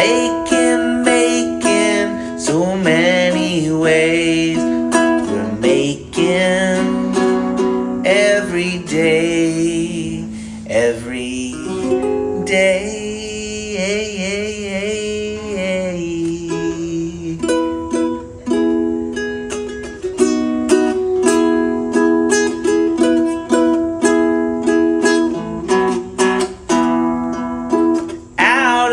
Making, making so many ways. We're making every day, every day. Out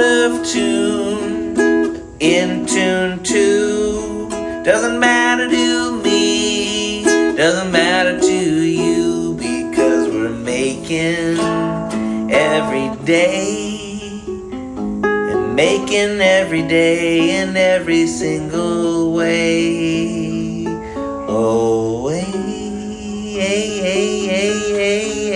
Doesn't matter to me, doesn't matter to you because we're making every day and making every day in every single way. Oh, hey, hey, hey, hey, hey,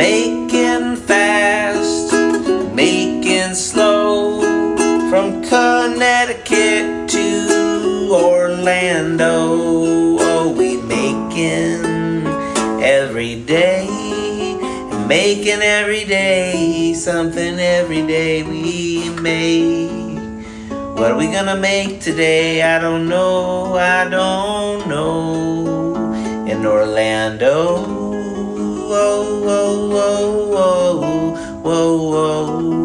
Making fast, making slow. From Connecticut to Orlando Oh, we making every day. Making every day something every day we make. What are we gonna make today? I don't know, I don't know. In Orlando whoa, whoa, whoa, whoa, whoa, whoa.